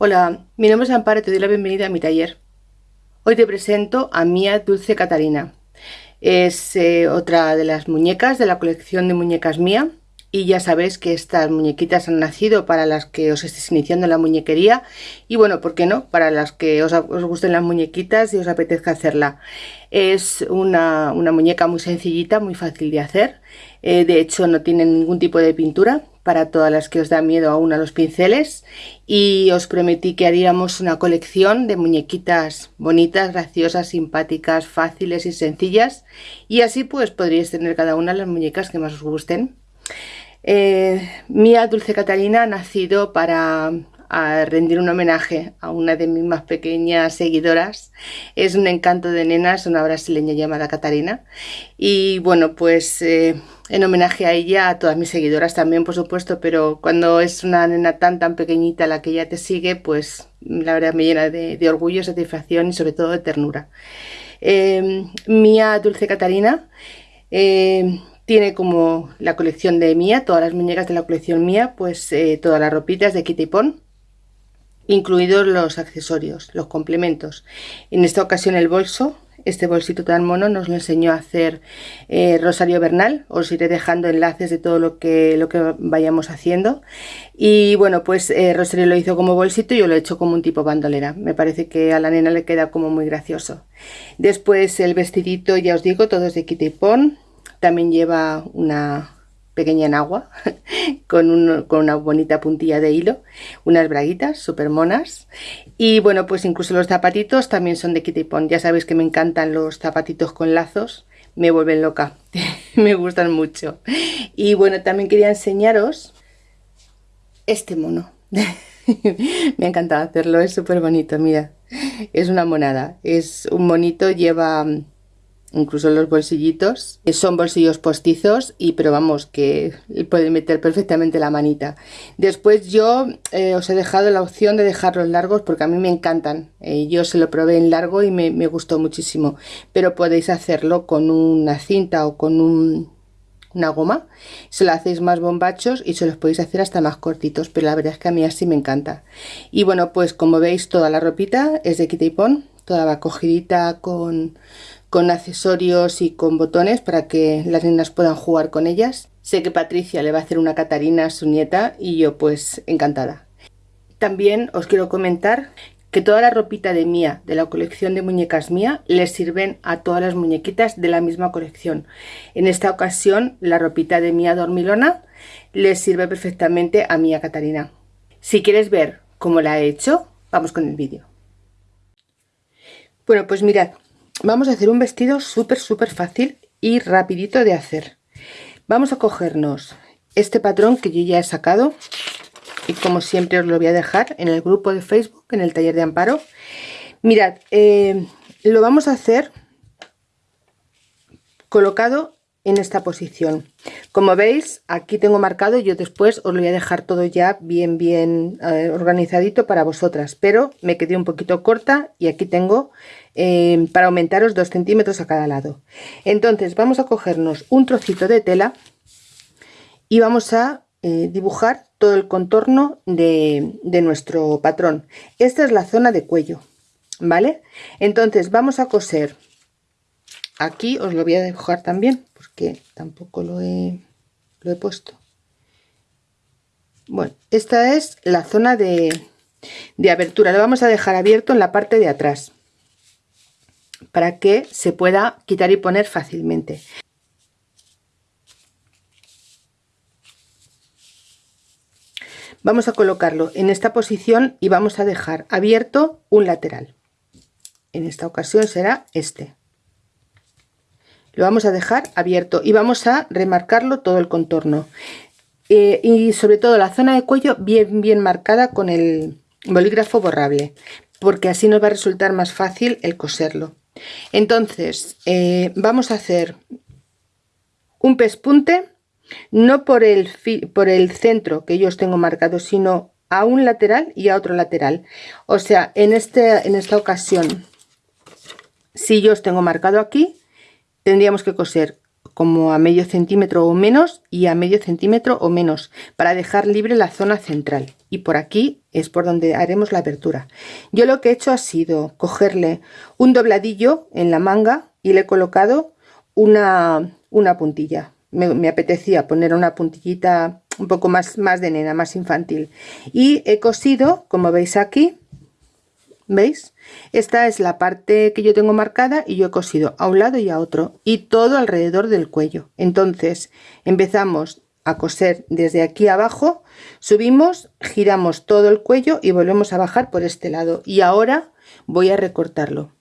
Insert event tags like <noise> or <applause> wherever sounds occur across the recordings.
Hola, mi nombre es Amparo y te doy la bienvenida a mi taller. Hoy te presento a Mía Dulce Catarina. Es eh, otra de las muñecas de la colección de muñecas Mía y ya sabéis que estas muñequitas han nacido para las que os estéis iniciando en la muñequería y bueno, ¿por qué no? Para las que os, gusten las muñequitas y os apetezca hacerla. Es una, muñeca muy sencillita, muy fácil de hacer. Eh, de hecho no tiene ningún tipo de pintura, para todas las que os da miedo aún a los pinceles y os prometí que haríamos una colección de muñequitas bonitas, graciosas, simpáticas, fáciles y sencillas y así pues podríais tener cada una las muñecas que más os gusten. Eh, Mía Dulce Catalina ha nacido para rendir un homenaje a una de mis más pequeñas seguidoras. Es un encanto de nenas, una brasileña llamada Catarina. Y bueno, pues eh, en homenaje a ella, a todas mis seguidoras también, por supuesto, pero cuando es una nena tan tan pequeñita la que ella te sigue, pues la verdad me llena de, orgullo, satisfacción y sobre todo de ternura. Eh, Mía Dulce Catarina eh, tiene como la colección de Mía, todas las muñecas de la colección Mía, pues eh, todas las ropitas de Kitty Pon, incluidos los accesorios, los complementos. En esta ocasión el bolso, este bolsito tan mono nos lo enseñó a hacer eh, Rosario Bernal. Os iré dejando enlaces de todo lo que, lo que vayamos haciendo. Y bueno, pues eh, Rosario lo hizo como bolsito y yo lo he hecho como un tipo bandolera. Me parece que a la nena le queda como muy gracioso. Después el vestidito, ya os digo, todo es de Kitty Pon. También lleva una pequeña en agua <laughs> con, una bonita puntilla de hilo, unas braguitas súper monas. Y bueno pues incluso los zapatitos también son de Kitty Pond, ya sabéis que me encantan los zapatitos con lazos, me vuelven loca, <laughs> me gustan mucho. Y bueno también quería enseñaros este mono. <laughs> Me ha encantado hacerlo, es súper bonito, mira, es una monada, es un monito, lleva incluso los bolsillitos son bolsillos postizos y pero vamos que puede meter perfectamente la manita. Después yo eh, os he dejado la opción de dejarlos largos porque a mí me encantan eh, yo se lo probé en largo y me, gustó muchísimo pero podéis hacerlo con una cinta o con una goma se lo hacéis más bombachos y se los podéis hacer hasta más cortitos pero la verdad es que a mí así me encanta. Y bueno pues como veis toda la ropita es de Kitty Pon toda va cogidita con con accesorios y con botones para que las niñas puedan jugar con ellas. Sé que Patricia le va a hacer una Catarina a su nieta y yo pues encantada. También os quiero comentar que toda la ropita de Mía, de la colección de muñecas Mía, les sirven a todas las muñequitas de la misma colección. En esta ocasión la ropita de Mía Dormilona les sirve perfectamente a Mía Catarina. Si quieres ver cómo la he hecho, vamos con el vídeo. Bueno, pues mirad, vamos a hacer un vestido súper súper fácil y rapidito de hacer. Vamos a cogernos este patrón que yo ya he sacado y como siempre os lo voy a dejar en el grupo de facebook en el taller de amparo. Mirad eh, lo vamos a hacer colocado en esta posición. Como veis aquí tengo marcado yo después os lo voy a dejar todo ya bien bien eh, organizadito para vosotras pero me quedé un poquito corta y aquí tengo eh, para aumentaros 2 centímetros a cada lado. Entonces vamos a cogernos un trocito de tela y vamos a eh, dibujar todo el contorno de, de nuestro patrón. Esta es la zona de cuello vale entonces vamos a coser. Aquí os lo voy a dibujar también porque tampoco lo he, lo he puesto. Bueno esta es la zona de, de abertura. Lo vamos a dejar abierto en la parte de atrás para que se pueda quitar y poner fácilmente. Vamos a colocarlo en esta posición y vamos a dejar abierto un lateral. En esta ocasión será este lo vamos a dejar abierto y vamos a remarcarlo todo el contorno. Eh, y sobre todo la zona de cuello bien bien marcada con el bolígrafo borrable porque así nos va a resultar más fácil el coserlo. Entonces eh, vamos a hacer un pespunte no por el, por el centro que yo os tengo marcado sino a un lateral y a otro lateral. O sea en, este, en esta ocasión si yo os tengo marcado aquí tendríamos que coser como a medio centímetro o menos y a medio centímetro o menos para dejar libre la zona central y por aquí es por donde haremos la abertura yo lo que he hecho ha sido cogerle un dobladillo en la manga y le he colocado una, una puntilla me, apetecía poner una puntillita un poco más, más de nena, más infantil. Y he cosido, como veis aquí, ¿veis? Esta es la parte que yo tengo marcada y yo he cosido a un lado y a otro y todo alrededor del cuello. Entonces empezamos a coser desde aquí abajo, subimos, giramos todo el cuello y volvemos a bajar por este lado. Y ahora voy a recortarlo.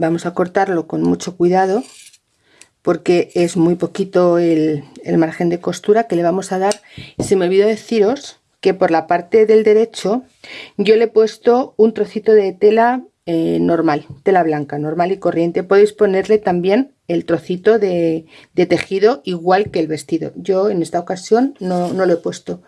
vamos a cortarlo con mucho cuidado porque es muy poquito el, margen de costura que le vamos a dar se me olvidó deciros que por la parte del derecho yo le he puesto un trocito de tela eh, normal, tela blanca, normal y corriente. Podéis ponerle también el trocito de, tejido igual que el vestido. Yo en esta ocasión no, no lo he puesto.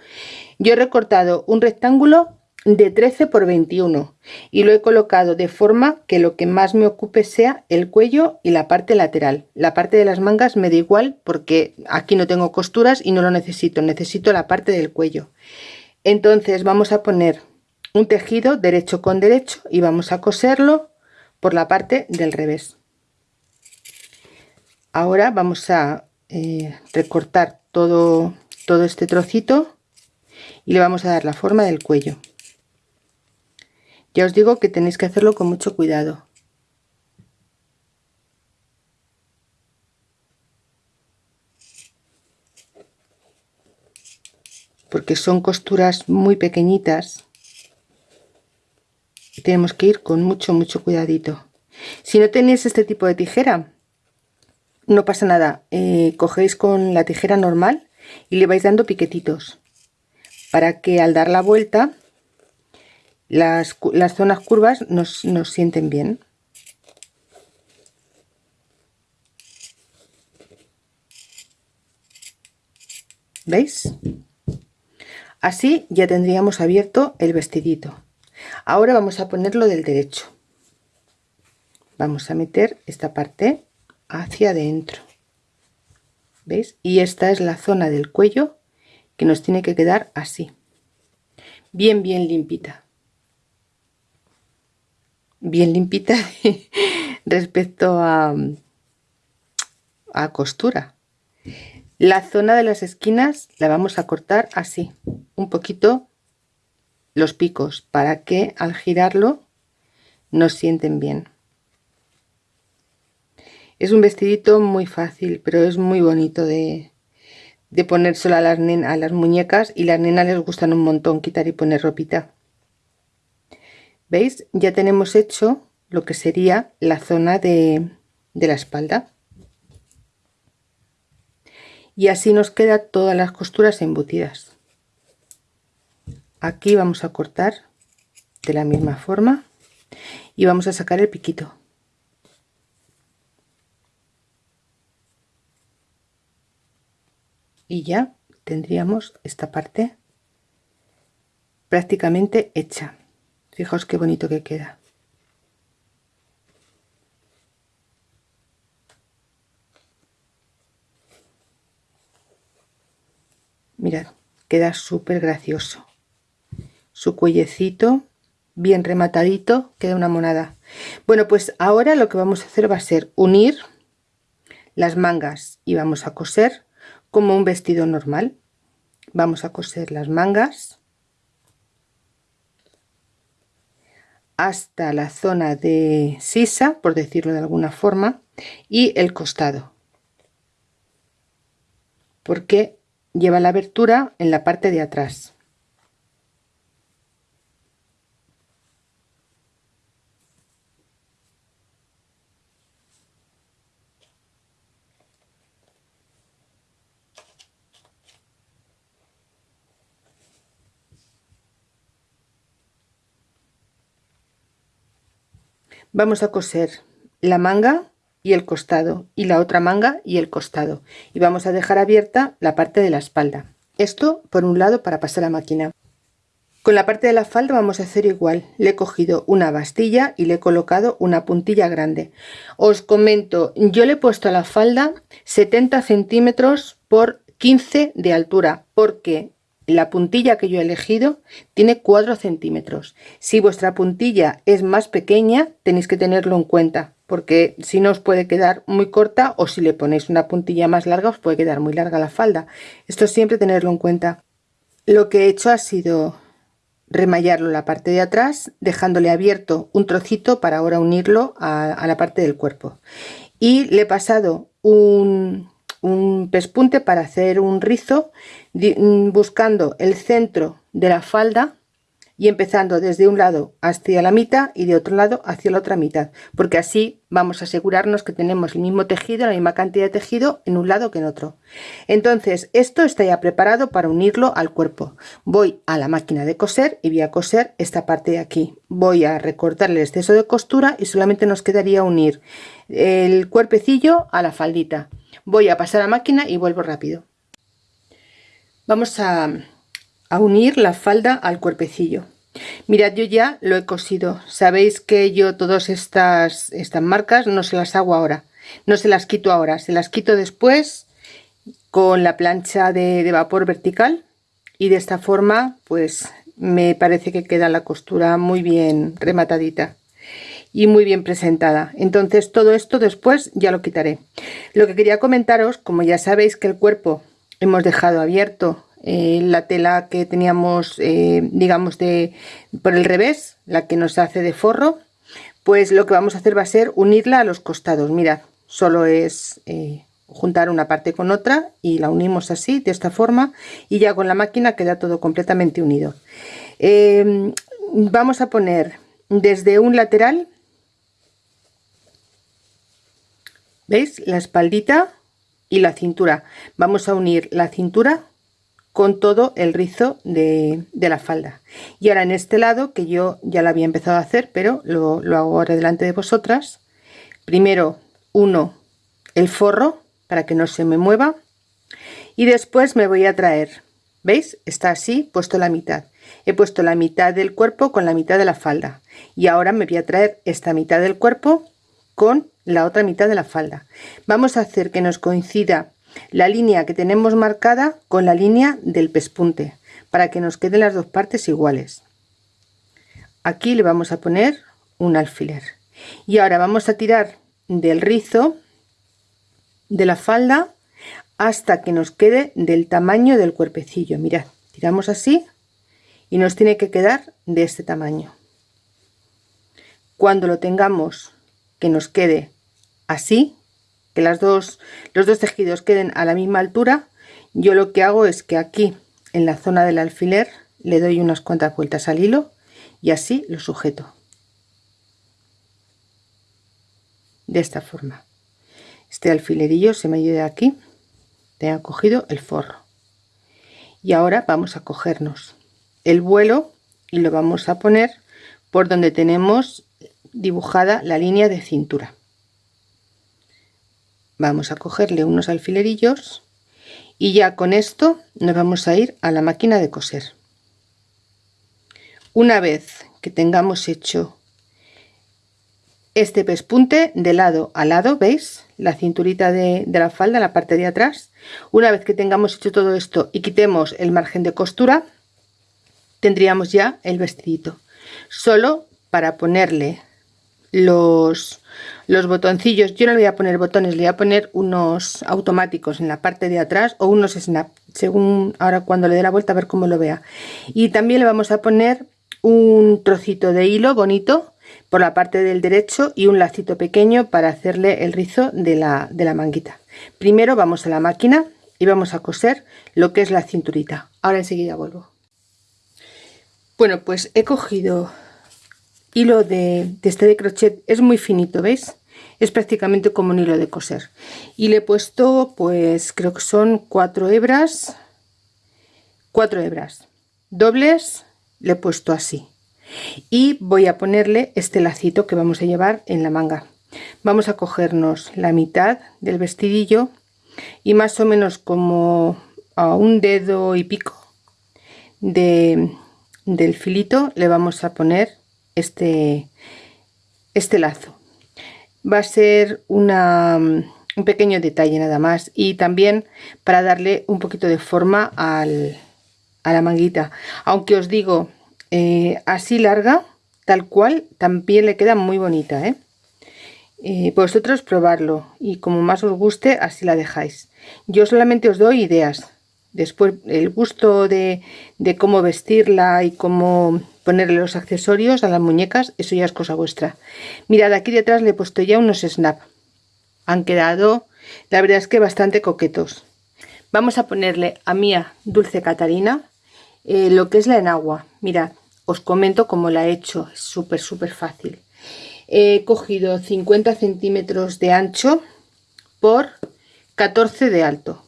Yo he recortado un rectángulo de 13 por 21 y lo he colocado de forma que lo que más me ocupe sea el cuello y la parte lateral. La parte de las mangas me da igual porque aquí no tengo costuras y no lo necesito necesito la parte del cuello. Entonces vamos a poner un tejido derecho con derecho y vamos a coserlo por la parte del revés. Ahora vamos a eh, recortar todo todo este trocito y le vamos a dar la forma del cuello ya os digo que tenéis que hacerlo con mucho cuidado. Porque son costuras muy pequeñitas. Y tenemos que ir con mucho, mucho cuidadito. Si no tenéis este tipo de tijera, no pasa nada. Eh, cogéis con la tijera normal y le vais dando piquetitos. Para que al dar la vuelta las, zonas curvas nos, nos sienten bien. ¿Veis? Así ya tendríamos abierto el vestidito. Ahora vamos a ponerlo del derecho. Vamos a meter esta parte hacia adentro. ¿Veis? Y esta es la zona del cuello que nos tiene que quedar así. Bien, bien limpita bien limpita <laughs> respecto a, a costura. La zona de las esquinas la vamos a cortar así, un poquito los picos para que al girarlo nos sienten bien. Es un vestidito muy fácil, pero es muy bonito de, de ponérselo a las, a las muñecas y las nenas les gustan un montón quitar y poner ropita. ¿Veis? Ya tenemos hecho lo que sería la zona de, la espalda. Y así nos quedan todas las costuras embutidas. Aquí vamos a cortar de la misma forma y vamos a sacar el piquito. Y ya tendríamos esta parte prácticamente hecha. Fijaos qué bonito que queda. Mirad, queda súper gracioso. Su cuellecito bien rematadito, queda una monada. Bueno, pues ahora lo que vamos a hacer va a ser unir las mangas y vamos a coser como un vestido normal. Vamos a coser las mangas hasta la zona de sisa, por decirlo de alguna forma, y el costado. Porque lleva la abertura en la parte de atrás. Vamos a coser la manga y el costado y la otra manga y el costado y vamos a dejar abierta la parte de la espalda. Esto por un lado para pasar la máquina. Con la parte de la falda vamos a hacer igual. Le he cogido una bastilla y le he colocado una puntilla grande. Os comento yo le he puesto a la falda 70 centímetros por 15 de altura porque la puntilla que yo he elegido tiene 4 centímetros. Si vuestra puntilla es más pequeña tenéis que tenerlo en cuenta porque si no os puede quedar muy corta o si le ponéis una puntilla más larga os puede quedar muy larga la falda. Esto siempre tenerlo en cuenta. Lo que he hecho ha sido remallarlo la parte de atrás dejándole abierto un trocito para ahora unirlo a, la parte del cuerpo. Y le he pasado un, un pespunte para hacer un rizo buscando el centro de la falda y empezando desde un lado hacia la mitad y de otro lado hacia la otra mitad porque así vamos a asegurarnos que tenemos el mismo tejido la misma cantidad de tejido en un lado que en otro. Entonces esto está ya preparado para unirlo al cuerpo. Voy a la máquina de coser y voy a coser esta parte de aquí. Voy a recortar el exceso de costura y solamente nos quedaría unir el cuerpecillo a la faldita voy a pasar a máquina y vuelvo rápido vamos a, unir la falda al cuerpecillo Mirad, yo ya lo he cosido. Sabéis que yo todas estas, estas marcas no se las hago ahora. No se las quito ahora, se las quito después con la plancha de vapor vertical. Y de esta forma, pues me parece que queda la costura muy bien rematadita y muy bien presentada. Entonces todo esto después ya lo quitaré. Lo que quería comentaros como ya sabéis que el cuerpo hemos dejado abierto eh, la tela que teníamos eh, digamos de por el revés la que nos hace de forro pues lo que vamos a hacer va a ser unirla a los costados. Mirad solo es eh, juntar una parte con otra y la unimos así de esta forma y ya con la máquina queda todo completamente unido. Vamos a poner desde un lateral veis la espaldita y la cintura. Vamos a unir la cintura con todo el rizo de, la falda. Y ahora en este lado que yo ya lo había empezado a hacer pero lo, lo hago ahora delante de vosotras. Primero uno el forro para que no se me mueva. Y después me voy a traer veis está así puesto la mitad. He puesto la mitad del cuerpo con la mitad de la falda. Y ahora me voy a traer esta mitad del cuerpo con la otra mitad de la falda. Vamos a hacer que nos coincida la línea que tenemos marcada con la línea del pespunte para que nos queden las dos partes iguales. Aquí le vamos a poner un alfiler. Y ahora vamos a tirar del rizo de la falda hasta que nos quede del tamaño del cuerpecillo. Mirad tiramos así y nos tiene que quedar de este tamaño. Cuando lo tengamos que nos quede así que las dos, los dos tejidos queden a la misma altura, yo lo que hago es que aquí en la zona del alfiler le doy unas cuantas vueltas al hilo y así lo sujeto. De esta forma. Este alfilerillo se me ayuda aquí, tenga cogido el forro. Y ahora vamos a cogernos el vuelo y lo vamos a poner por donde tenemos dibujada la línea de cintura vamos a cogerle unos alfilerillos y ya con esto nos vamos a ir a la máquina de coser. Una vez que tengamos hecho este pespunte de lado a lado veis la cinturita de, la falda la parte de atrás. Una vez que tengamos hecho todo esto y quitemos el margen de costura tendríamos ya el vestidito. Solo para ponerle los, los botoncillos. Yo no le voy a poner botones le voy a poner unos automáticos en la parte de atrás o unos snap según ahora cuando le dé la vuelta a ver cómo lo vea. Y también le vamos a poner un trocito de hilo bonito por la parte del derecho y un lacito pequeño para hacerle el rizo de la, de la manguita. Primero vamos a la máquina y vamos a coser lo que es la cinturita. Ahora enseguida vuelvo. Bueno pues he cogido hilo de, este de crochet es muy finito veis es prácticamente como un hilo de coser. Y le he puesto pues creo que son cuatro hebras cuatro hebras dobles le he puesto así. Y voy a ponerle este lacito que vamos a llevar en la manga. Vamos a cogernos la mitad del vestidillo y más o menos como a un dedo y pico de del filito le vamos a poner este, este lazo. Va a ser una, un pequeño detalle nada más y también para darle un poquito de forma al, a la manguita. Aunque os digo, eh, así larga, tal cual, también le queda muy bonita. ¿eh? Eh, vosotros probarlo y como más os guste, así la dejáis. Yo solamente os doy ideas. Después el gusto de, de cómo vestirla y cómo ponerle los accesorios a las muñecas, eso ya es cosa vuestra. Mirad, aquí detrás le he puesto ya unos snap. Han quedado, la verdad es que bastante coquetos. Vamos a ponerle a Mía Dulce Catarina eh, lo que es la enagua. Mirad, os comento cómo la he hecho, es súper súper fácil. He cogido 50 centímetros de ancho por 14 de alto.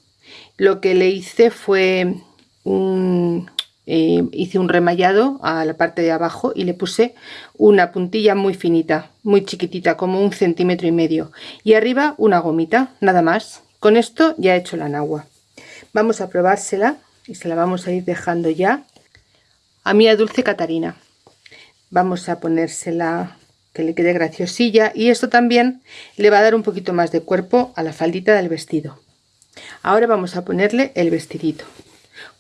Lo que le hice fue un, eh, hice un remallado a la parte de abajo y le puse una puntilla muy finita, muy chiquitita, como un centímetro y medio. Y arriba una gomita, nada más. Con esto ya he hecho la enagua. Vamos a probársela y se la vamos a ir dejando ya a mi Dulce Catarina. Vamos a ponérsela que le quede graciosilla y esto también le va a dar un poquito más de cuerpo a la faldita del vestido. Ahora vamos a ponerle el vestidito.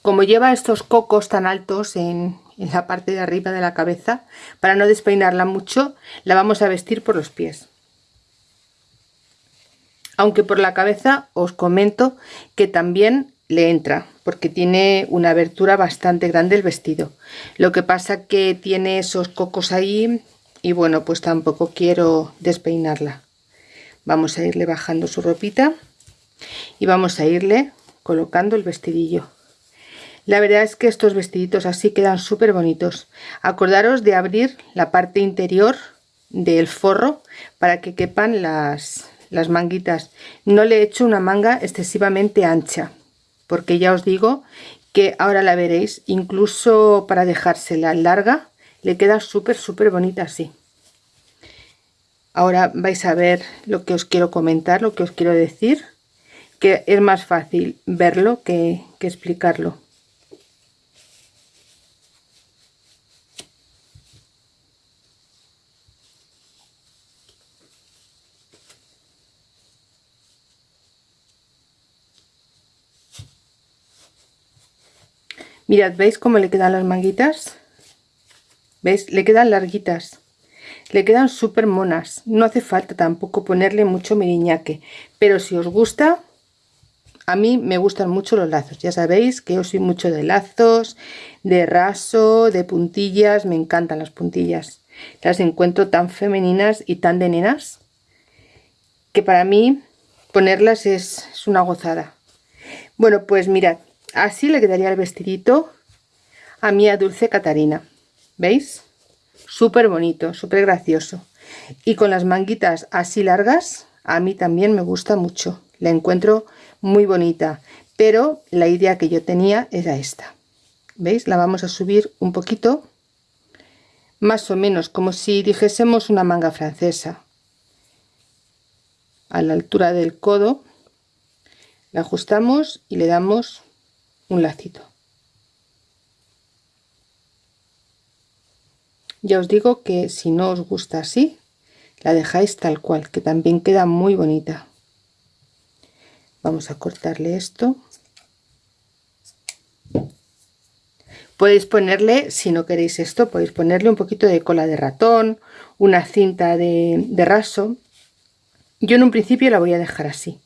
Como lleva estos cocos tan altos en, la parte de arriba de la cabeza, para no despeinarla mucho, la vamos a vestir por los pies. Aunque por la cabeza os comento que también le entra porque tiene una abertura bastante grande el vestido lo que pasa que tiene esos cocos ahí y bueno pues tampoco quiero despeinarla vamos a irle bajando su ropita y vamos a irle colocando el vestidillo. La verdad es que estos vestiditos así quedan súper bonitos. Acordaros de abrir la parte interior del forro para que quepan las, las manguitas. No le he hecho una manga excesivamente ancha porque ya os digo que ahora la veréis, incluso para dejársela larga, le queda súper, súper bonita así. Ahora vais a ver lo que os quiero comentar, lo que os quiero decir, que es más fácil verlo que, explicarlo. Mirad, ¿veis cómo le quedan las manguitas? ¿Veis? Le quedan larguitas. Le quedan súper monas. No hace falta tampoco ponerle mucho miriñaque. Pero si os gusta, a mí me gustan mucho los lazos. Ya sabéis que yo soy mucho de lazos, de raso, de puntillas. Me encantan las puntillas. Las encuentro tan femeninas y tan de nenas que para mí ponerlas es, una gozada. Bueno, pues mirad, así le quedaría el vestidito a mi Dulce Catarina. ¿Veis? Súper bonito, súper gracioso. Y con las manguitas así largas, a mí también me gusta mucho. La encuentro muy bonita. Pero la idea que yo tenía era esta. ¿Veis? La vamos a subir un poquito. Más o menos como si dijésemos una manga francesa. A la altura del codo. La ajustamos y le damos un lacito. Ya os digo que si no os gusta así, la dejáis tal cual, que también queda muy bonita. Vamos a cortarle esto. Podéis ponerle, si no queréis esto, podéis ponerle un poquito de cola de ratón, una cinta de, raso. Yo en un principio la voy a dejar así.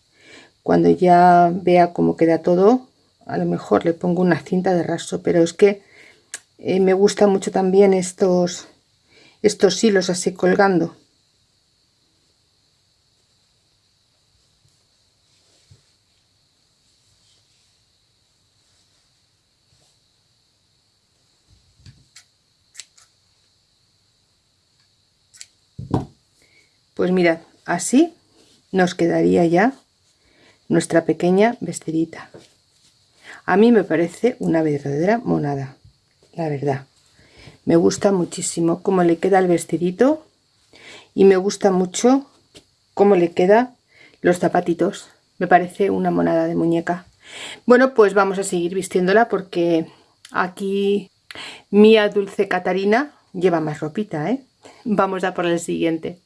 Cuando ya vea cómo queda todo, a lo mejor le pongo una cinta de raso, pero es que eh, me gusta mucho también estos, estos hilos así colgando. Pues mirad, así nos quedaría ya nuestra pequeña vestidita. A mí me parece una verdadera monada, la verdad. Me gusta muchísimo cómo le queda el vestidito y me gusta mucho cómo le queda los zapatitos. Me parece una monada de muñeca. Bueno, pues vamos a seguir vistiéndola porque aquí Mía Dulce Catarina lleva más ropita, ¿eh? Vamos a por el siguiente.